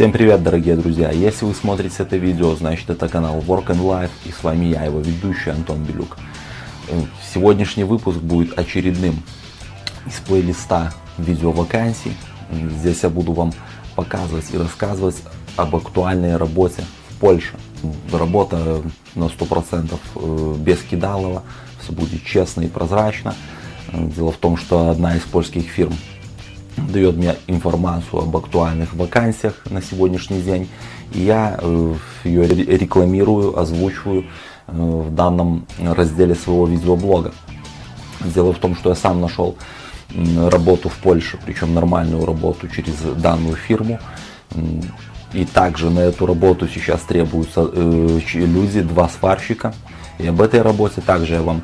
Всем привет, дорогие друзья! Если вы смотрите это видео, значит это канал Work and Life и с вами я, его ведущий Антон Белюк. Э, сегодняшний выпуск будет очередным из плейлиста видео вакансий. Здесь я буду вам показывать и рассказывать об актуальной работе в Польше. Работа на 100% э, без кидалова, все будет честно и прозрачно. Дело в том, что одна из польских фирм дает мне информацию об актуальных вакансиях на сегодняшний день. И я э, ее рекламирую, озвучиваю э, в данном разделе своего видеоблога. Дело в том, что я сам нашел работу в Польше, причем нормальную работу через данную фирму. И также на эту работу сейчас требуются э, люди, два сварщика. И об этой работе также я вам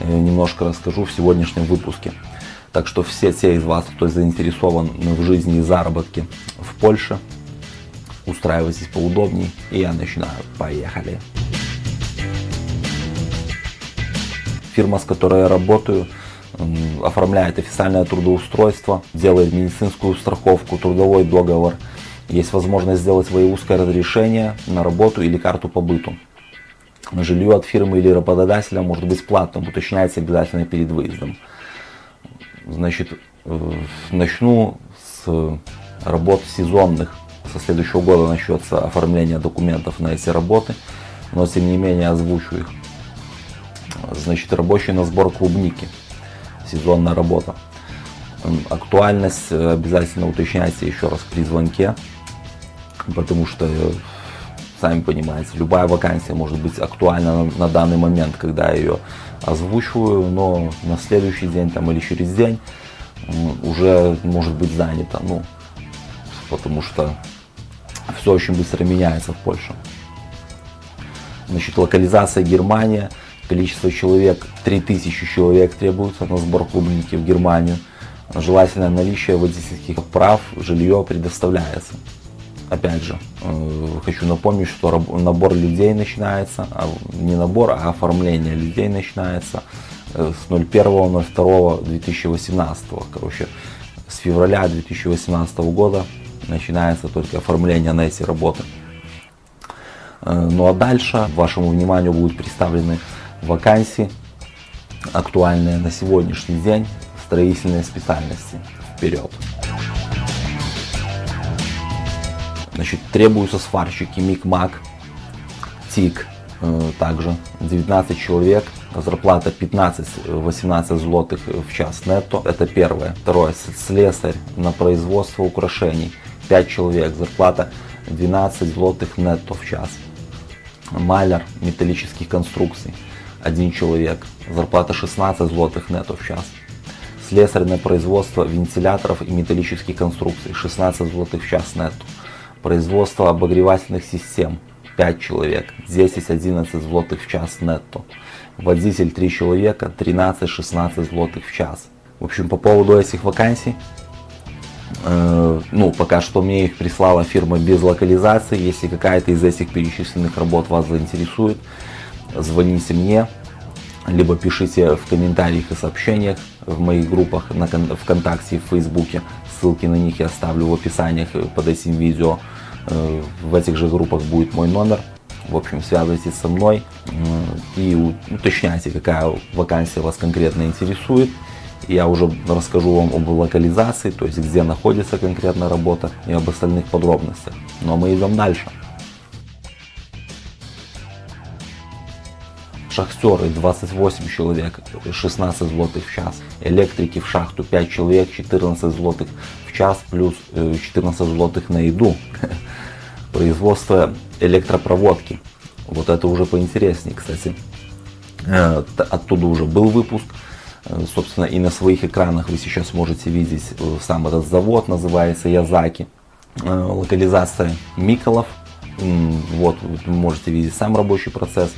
немножко расскажу в сегодняшнем выпуске. Так что все те из вас, кто заинтересован в жизни и заработке в Польше, устраивайтесь поудобнее. И я начинаю. Поехали. Фирма, с которой я работаю, оформляет официальное трудоустройство, делает медицинскую страховку, трудовой договор. Есть возможность сделать воевузское разрешение на работу или карту по быту. Жилье от фирмы или работодателя может быть платным, уточняется обязательно перед выездом. Значит, э, начну с работ сезонных. Со следующего года начнется оформление документов на эти работы, но тем не менее озвучу их. Значит, рабочий на сбор клубники. Сезонная работа. Актуальность обязательно уточняйте еще раз при звонке, потому что, э, сами понимаете, любая вакансия может быть актуальна на данный момент, когда я ее озвучиваю, но на следующий день там, или через день уже может быть занято. Ну, потому что все очень быстро меняется в Польше. Значит, локализация Германия. Количество человек, 3000 человек требуется на сбор клубники в Германию. Желательное наличие водительских прав, жилье предоставляется опять же, э, хочу напомнить, что набор людей начинается, а не набор, а оформление людей начинается э, с 01.02.2018. Короче, с февраля 2018 года начинается только оформление на эти работы. Э, ну а дальше вашему вниманию будут представлены вакансии, актуальные на сегодняшний день, строительные специальности. Вперед! Значит, требуются сварщики МИК-МАК, ТИК, э, также 19 человек, зарплата 15-18 злотых в час нетто, это первое. Второе, слесарь на производство украшений, 5 человек, зарплата 12 злотых нетто в час. Маляр металлических конструкций, один человек, зарплата 16 злотых нетто в час. Слесарь на производство вентиляторов и металлических конструкций, 16 злотых в час нетто. Производство обогревательных систем 5 человек, 10-11 злотых в час нетто. Водитель 3 человека, 13-16 злотых в час. В общем, по поводу этих вакансий, э, ну, пока что мне их прислала фирма без локализации. Если какая-то из этих перечисленных работ вас заинтересует, звоните мне, либо пишите в комментариях и сообщениях в моих группах на ВКонтакте и в Фейсбуке. Ссылки на них я оставлю в описаниях под этим видео. Э, в этих же группах будет мой номер. В общем, связывайтесь со мной и уточняйте, какая вакансия вас конкретно интересует. Я уже расскажу вам об локализации, то есть где находится конкретная работа и об остальных подробностях. Но мы идем дальше. Шахтеры 28 человек, 16 злотых в час. Электрики в шахту 5 человек, 14 злотых в час, плюс 14 э, злотых на еду. Производство электропроводки. Вот это уже поинтереснее, кстати. Э, оттуда уже был выпуск. Э, собственно, и на своих экранах вы сейчас можете видеть сам этот завод, называется Язаки. Локализация Миколов. Вот, вы можете видеть сам рабочий процесс.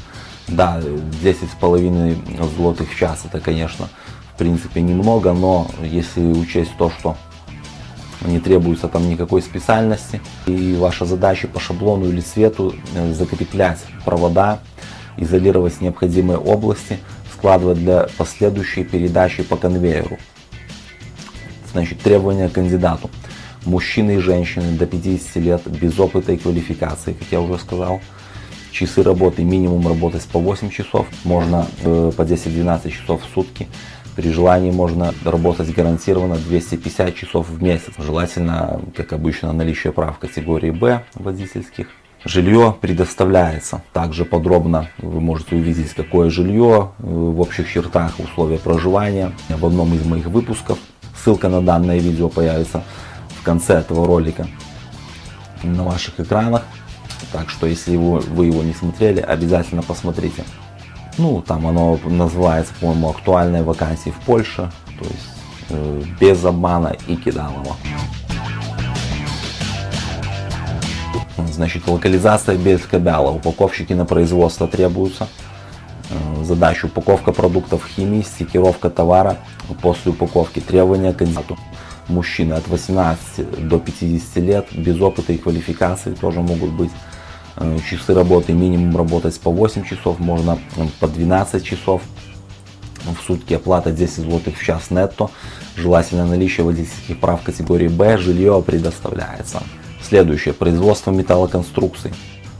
Да, 10,5 злотых в час это, конечно, в принципе немного, но если учесть то, что не требуется там никакой специальности, и ваша задача по шаблону или цвету э, закреплять провода, изолировать необходимые области, складывать для последующей передачи по конвейеру. Значит, требования к кандидату. Мужчины и женщины до 50 лет без опыта и квалификации, как я уже сказал. Часы работы, минимум работать по 8 часов, можно э, по 10-12 часов в сутки. При желании можно работать гарантированно 250 часов в месяц. Желательно, как обычно, наличие прав категории Б водительских. Жилье предоставляется. Также подробно вы можете увидеть, какое жилье э, в общих чертах, условия проживания в одном из моих выпусков. Ссылка на данное видео появится в конце этого ролика на ваших экранах. Так что, если вы, вы его не смотрели, обязательно посмотрите. Ну, там оно называется, по-моему, актуальные вакансии в Польше. То есть э, без обмана и кидалова. Значит, локализация без кабяла. Упаковщики на производство требуются. Э, задача упаковка продуктов химии, стикировка товара после упаковки. Требования кандидату. Мужчины от 18 до 50 лет, без опыта и квалификации тоже могут быть. Э, часы работы, минимум работать по 8 часов, можно по 12 часов в сутки, оплата 10 злотых в час нетто, желательно наличие водительских прав категории Б, жилье предоставляется. Следующее, производство металлоконструкций.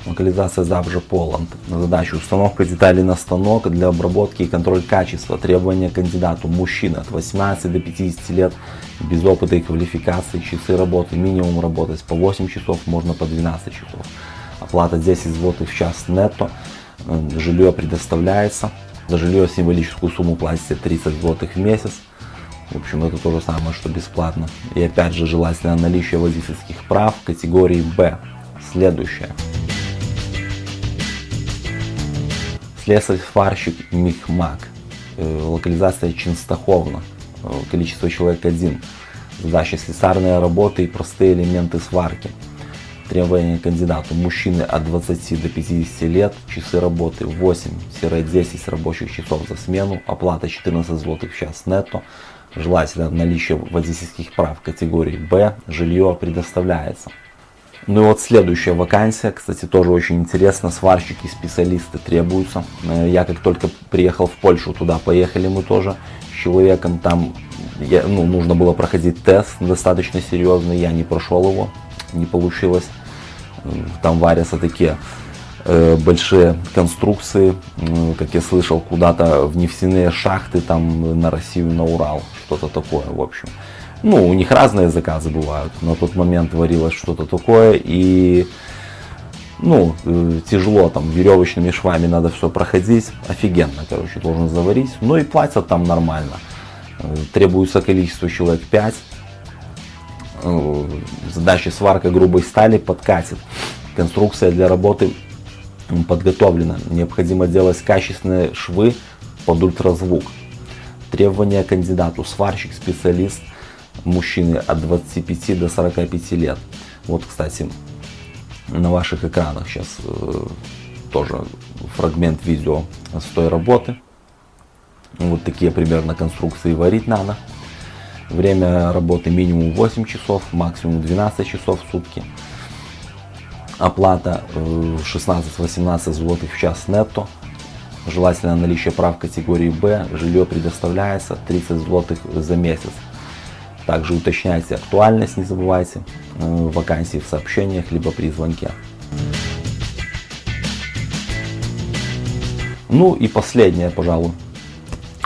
Локализация Завжа Поланд. Задача установка деталей на станок для обработки и контроль качества. Требования кандидату. Мужчина от 18 до 50 лет, без опыта и квалификации. Часы работы. Минимум работать по 8 часов, можно по 12 часов. Оплата 10 злотых в час нетто. Жилье предоставляется. За жилье символическую сумму платите 30 злотых в месяц. В общем, это то же самое, что бесплатно. И опять же, желательно наличие водительских прав категории Б. Следующее. Слесарь-сварщик Михмак. Э, локализация Чинстаховна. Э, количество человек один. Задача слесарные работы и простые элементы сварки. Требования кандидату. Мужчины от 20 до 50 лет. Часы работы 8-10 рабочих часов за смену. Оплата 14 злотых в час нетто. Желательно наличие водительских прав категории Б, жилье предоставляется. Ну и вот следующая вакансия, кстати, тоже очень интересно, сварщики, специалисты требуются. Э, я как только приехал в Польшу, туда поехали мы тоже с человеком, там я, ну, нужно было проходить тест достаточно серьезный, я не прошел его, не получилось. Э, там варятся такие Э, большие конструкции, как я слышал, куда-то в нефтяные шахты, там на Россию, на Урал, что-то такое, в общем. Ну, у них разные заказы бывают. На тот момент варилось что-то такое, и ну, э, тяжело, там, веревочными швами надо все проходить. Офигенно, короче, должен заварить. Ну и платят там нормально. Э, требуется количество человек 5. Задача сварка грубой стали подкатит. Конструкция для работы подготовлена. Необходимо делать качественные швы под ультразвук. Требования кандидату. Сварщик, специалист, мужчины от 25 до 45 лет. Вот, кстати, на ваших экранах сейчас э, тоже фрагмент видео с той работы. Вот такие примерно конструкции варить надо. Время работы минимум 8 часов, максимум 12 часов в сутки оплата 16-18 э, злотых в час нетто. Желательно наличие прав категории Б, жилье предоставляется 30 злотых за месяц. Также уточняйте актуальность, не забывайте, э, вакансии в сообщениях, либо при звонке. Ну и последнее, пожалуй,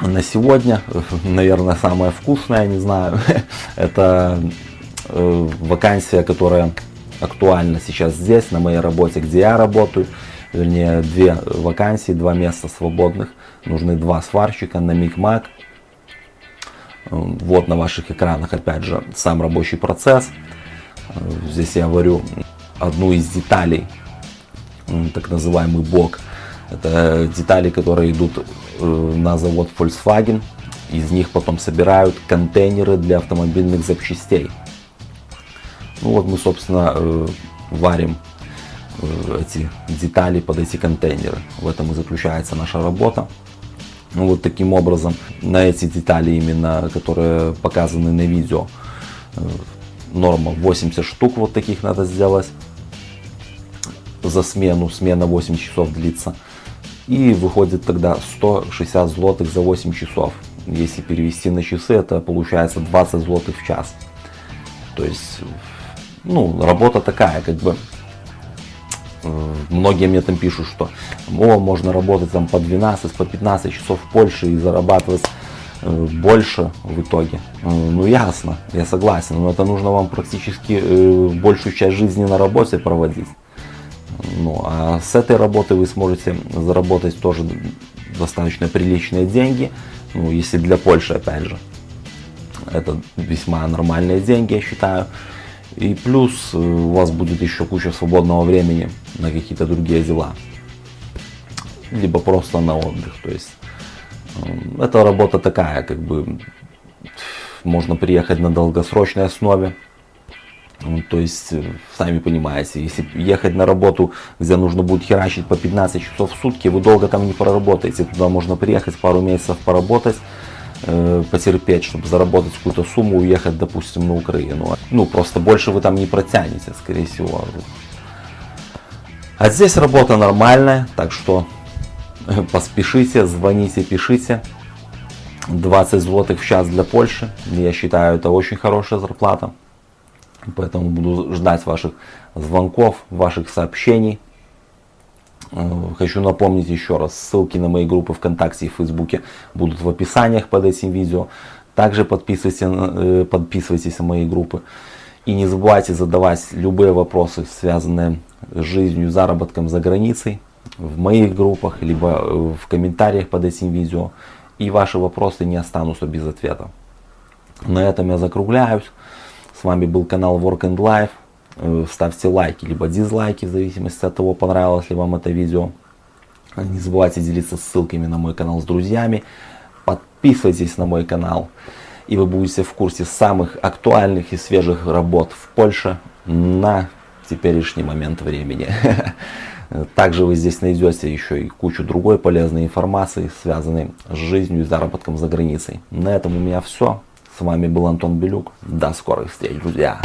на сегодня, наверное, самое вкусное, не знаю, это э, вакансия, которая актуально сейчас здесь, на моей работе, где я работаю. Вернее, две вакансии, два места свободных. Нужны два сварщика на Микмак. Вот на ваших экранах, опять же, сам рабочий процесс. Здесь я варю одну из деталей, так называемый бок. Это детали, которые идут э, на завод Volkswagen. Из них потом собирают контейнеры для автомобильных запчастей. Ну вот мы, собственно, э, варим э, эти детали под эти контейнеры. В этом и заключается наша работа. Ну вот таким образом на эти детали именно, которые показаны на видео, э, норма 80 штук вот таких надо сделать за смену, смена 8 часов длится. И выходит тогда 160 злотых за 8 часов. Если перевести на часы, это получается 20 злотых в час. То есть ну, работа такая, как бы, многие мне там пишут, что о, можно работать там по 12, по 15 часов в Польше и зарабатывать э, больше в итоге. Э, ну ясно, я согласен, но это нужно вам практически большую часть жизни на работе проводить. Ну, а с этой работы вы сможете заработать тоже достаточно приличные деньги, ну, если для Польши, опять же. Это весьма нормальные деньги, я считаю. И плюс э, у вас будет еще куча свободного времени на какие-то другие дела. Либо просто на отдых. То есть э, эта работа такая, как бы можно приехать на долгосрочной основе. Ну, то есть, э, сами понимаете, если ехать на работу, где нужно будет херачить по 15 часов в сутки, вы долго там не проработаете. Туда можно приехать, пару месяцев поработать, потерпеть, чтобы заработать какую-то сумму, уехать, допустим, на Украину. Ну, просто больше вы там не протянете, скорее всего. А здесь работа нормальная, так что э, поспешите, звоните, пишите. 20 злотых в час для Польши, я считаю, это очень хорошая зарплата. Поэтому буду ждать ваших звонков, ваших сообщений. Э, хочу напомнить еще раз, ссылки на мои группы ВКонтакте и Фейсбуке будут в описаниях под этим видео. Также подписывайтесь, э, подписывайтесь на мои группы. И не забывайте задавать любые вопросы, связанные с жизнью, заработком за границей, в моих группах, либо э, в комментариях под этим видео. И ваши вопросы не останутся без ответа. На этом я закругляюсь. С вами был канал Work and Life. Э, ставьте лайки, либо дизлайки, в зависимости от того, понравилось ли вам это видео. Не забывайте делиться ссылками на мой канал с друзьями. Подписывайтесь на мой канал. И вы будете в курсе самых актуальных и свежих работ в Польше на теперешний момент времени. Также вы здесь найдете еще и кучу другой полезной информации, связанной с жизнью и заработком за границей. На этом у меня все. С вами был Антон Белюк. До скорых встреч, друзья.